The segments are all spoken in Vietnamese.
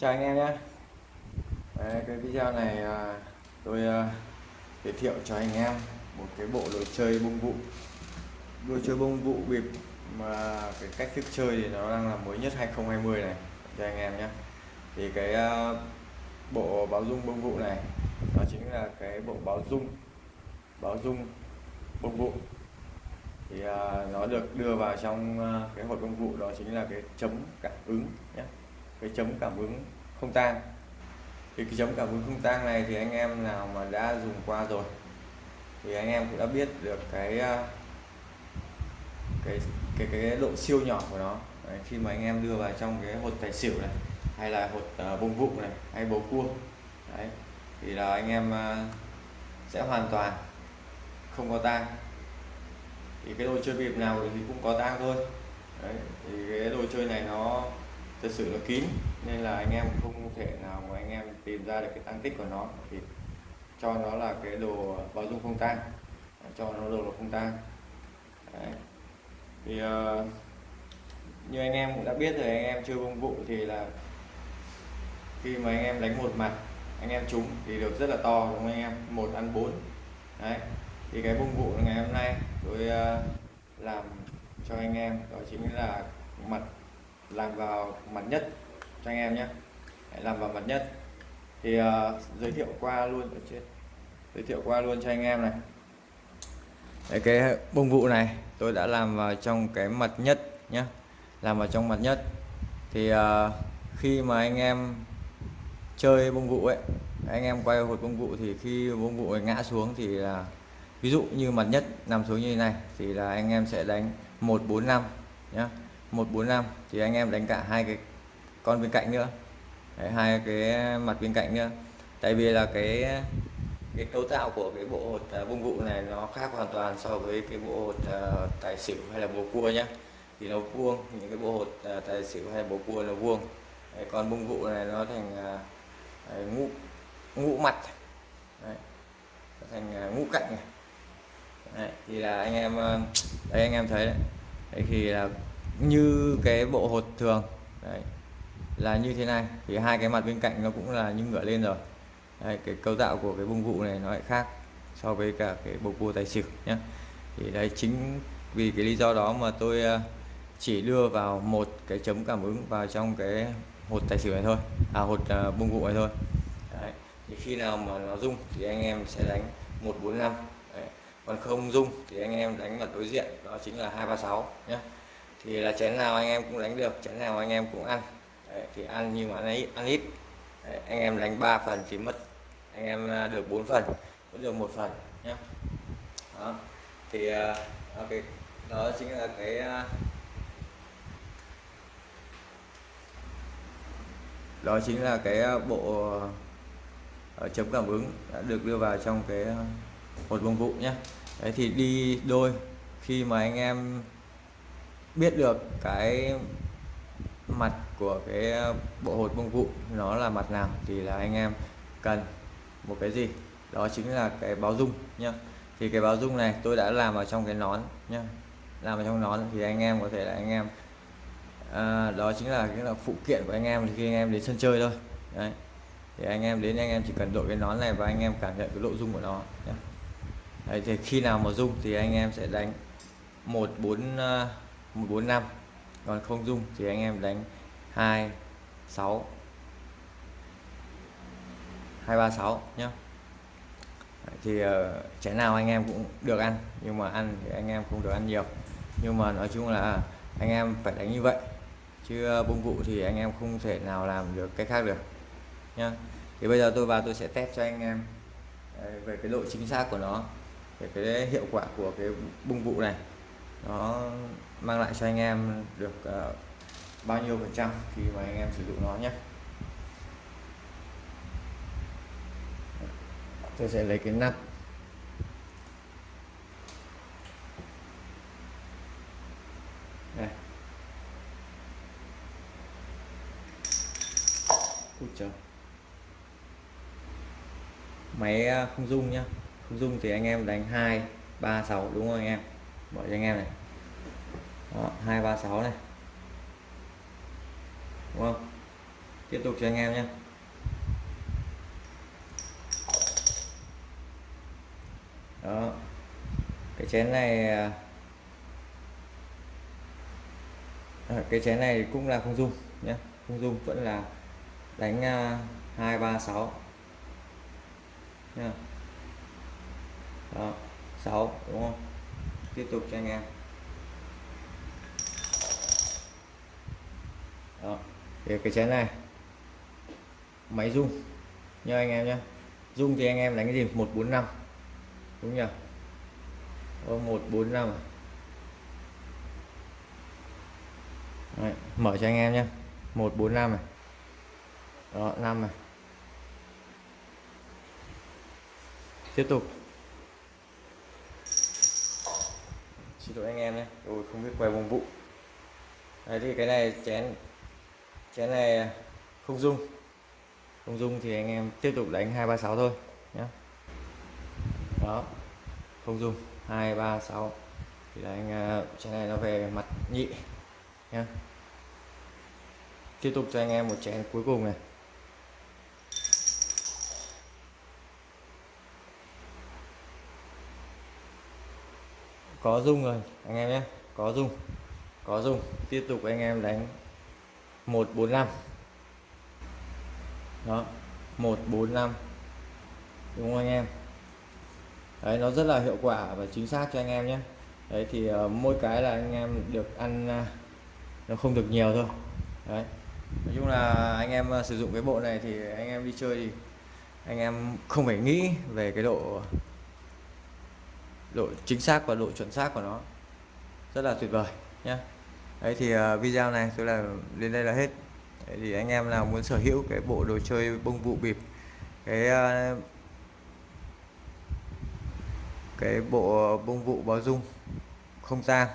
chào anh em nhé. Đấy, cái video này à, tôi à, giới thiệu cho anh em một cái bộ đồ chơi bông vụ. Đồ chơi bông vụ bịp mà cái cách thức chơi thì nó đang là mới nhất 2020 này cho anh em nhé. Thì cái à, bộ báo dung bông vụ này nó chính là cái bộ báo dung báo dung bông vụ. Thì nó được đưa vào trong cái hộp công vụ đó chính là cái chấm cảm ứng nhé cái chấm cảm ứng không tan. Thì cái chấm cảm ứng không tan này thì anh em nào mà đã dùng qua rồi thì anh em cũng đã biết được cái ờ, cái cái cái độ siêu nhỏ của nó. Đấy, khi mà anh em đưa vào trong cái hột tài xỉu này hay là hột uh, bông vụ này hay bầu cua đấy thì là anh em uh, sẽ hoàn toàn không có tang thì cái đồ chơi bịp nào thì cũng có tang thôi. Đấy thì cái đồ chơi này nó thật sự là kín nên là anh em không thể nào mà anh em tìm ra được cái tăng tích của nó thì cho nó là cái đồ bao dung không tan. Ờ, cho nó đồ là không tan. Đấy. thì uh, như anh em cũng đã biết rồi anh em chơi công vụ thì là khi mà anh em đánh một mặt anh em trúng thì được rất là to đúng không anh em? Một ăn bốn. Đấy. Thì cái bông vụ ngày hôm nay tôi uh, làm cho anh em đó chính là mặt làm vào mặt nhất cho anh em nhé. Hãy làm vào mặt nhất. Thì uh, giới thiệu qua luôn ở trên. Giới thiệu qua luôn cho anh em này. Đấy, cái bông vụ này tôi đã làm vào trong cái mặt nhất nhé làm vào trong mặt nhất. Thì uh, khi mà anh em chơi bông vụ ấy anh em quay hột bông vụ thì khi bông vụ ngã xuống thì là ví dụ như mặt nhất nằm xuống như thế này thì là anh em sẽ đánh 145 nhé. 145 thì anh em đánh cả hai cái con bên cạnh nữa. Đấy, hai cái mặt bên cạnh nữa. Tại vì là cái cái cấu tạo của cái bộ hột à, uh, bông vụ này nó khác hoàn toàn so với cái bộ hột uh, tài xỉu hay là bầu cua nhá. Thì nó vuông những cái bộ hột uh, tài xỉu hay bầu cua nó vuông. Đấy, còn bông vụ này nó thành uh, ngũ ngũ mặt. Đấy, nó thành uh, ngũ cạnh này. Đấy, thì là anh em đây anh em thấy đấy, đấy thì là như cái bộ hột thường. Đấy là như thế này. Thì hai cái mặt bên cạnh nó cũng là như ngửa lên rồi. Đấy, cái cấu tạo của cái bung vụ này nó lại khác so với cả cái bầu cua tài xỉu nhé thì đấy chính vì cái lý do đó mà tôi ờ, chỉ đưa vào một cái chấm cảm ứng vào trong cái hột tài xỉu này thôi. À hột ờ, uh, bung vụ này thôi. Đấy. thì khi nào mà nó rung thì anh em sẽ đánh 145 đấy. còn không rung thì anh em đánh mặt đối diện đó chính là 236 nhé thì là chén nào anh em cũng đánh được chén nào anh em cũng ăn. Đấy, thì ăn nhưng mà ăn ít ăn ít. Đấy, anh em đánh 3 phần thì mất. Anh em à, được 4 phần vẫn được một phần nhé. Đó. Thì à, ok đó chính là cái à, đó chính là cái bộ chấm cảm ứng đã được đưa vào trong cái một công vụ nhé. Đấy thì đi đôi khi mà anh em biết được cái mặt của cái bộ hột bông vụ nó là mặt nào thì là anh em cần một cái gì. Đó chính là cái báo dung nhá. Thì cái báo dung này tôi đã làm vào trong cái nón nhá. Làm vào trong nón thì anh em có thể là anh em à, đó chính là cái là phụ kiện của anh em khi anh em đến sân chơi thôi. Đấy. Thì anh em đến anh em chỉ cần đội cái nón này và anh em cảm nhận cái độ dung của nó nhá. Đấy, thì khi nào mà dung thì anh em sẽ đánh 14 145 còn không dung thì anh em đánh 2 6 236 nhé thì uh, chén nào anh em cũng được ăn nhưng mà ăn thì anh em không được ăn nhiều. Nhưng mà nói chung là anh em phải đánh như vậy chứ ờ, bông vụ thì anh em không thể nào làm được cách khác được nhá. Thì bây giờ tôi vào tôi sẽ test cho anh em ờ, về cái độ chính xác của nó về cái hiệu quả của cái bung vụ này nó mang lại cho anh em được uh, bao nhiêu phần trăm khi mà anh em sử dụng nó nhé. Tôi sẽ lấy cái nắp. Đây. Ui trời. Máy ờ, không dung nhá. Không dung thì anh em đánh 2 3 6 đúng không anh em? Mở cho anh em này. Đó, 236 này. Đúng không? Tiếp tục cho anh em nhé. Đó. Cái chén này à, à cái chén này cũng là không dung nhé. Không dung vẫn là đánh à, hai ba nha. Đó 6 đúng không? Tiếp tục cho anh em. Đó thì cái chén này máy rung nha anh em nhé. Rung thì anh em đánh cái gì? 145 đúng nhỉ? Ô, 145 à? Đấy, mở cho anh em nhé. 145 này. Đó 5 này. Tiếp tục. Xin lỗi anh em nhé. Tôi không biết quay vòng vụ. Đấy, thì cái này chén chén này không dung. Không dung thì anh em tiếp tục đánh hai ba sáu thôi nhé đó, không dung. Hai ba sáu. Thì là anh à, chén này nó về mặt nhị nhé tiếp tục cho anh em một chén cuối cùng này. Có dung rồi anh em nhé. Có dung có dung. Tiếp tục anh em đánh 145 đó 145 đúng không anh em? Đấy nó rất là hiệu quả và chính xác cho anh em nhé. Đấy thì uh, mỗi cái là anh em được ăn uh, nó không được nhiều thôi. Đấy. Nói chung là anh em uh, sử dụng cái bộ này thì anh em đi chơi thì anh em không phải nghĩ về cái độ độ chính xác và độ chuẩn xác của nó. Rất là tuyệt vời nhé đấy thì uh, video này tôi là đến đây là hết. Đấy thì anh em nào muốn sở hữu cái bộ đồ chơi bông vụ bịp cái uh, cái bộ bông vụ báo dung không tang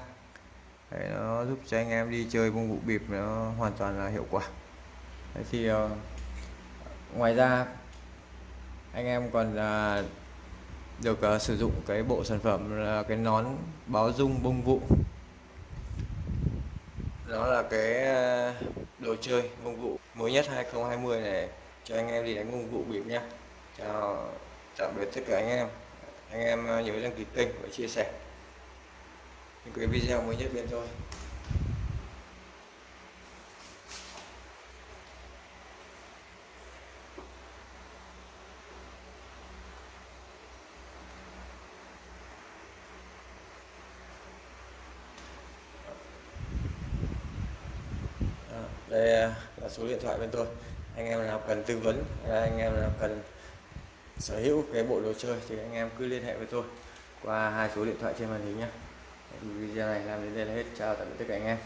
đấy, nó giúp cho anh em đi chơi bông vụ bịp nó hoàn toàn là hiệu quả. Đấy thì uh, ngoài ra anh em còn uh, được uh, sử dụng cái bộ sản phẩm là cái nón báo dung bông vụ. Đó là cái ờ, đồ chơi bông vụ mới nhất 2020 này. Cho anh em đi đánh bông vụ bịp nhé chào tạm biệt tất cả anh em. Anh em ờ, nhớ đăng ký kênh và chia sẻ. Những cái video mới nhất bên tôi. Đây à, là số điện thoại bên tôi. Anh em nào cần tư vấn à, anh em nào cần sở hữu cái bộ đồ chơi thì anh em cứ liên hệ với tôi qua hai số điện thoại trên màn hình nhé video này làm đến đây là hết. Chào tạm biệt tất cả anh em.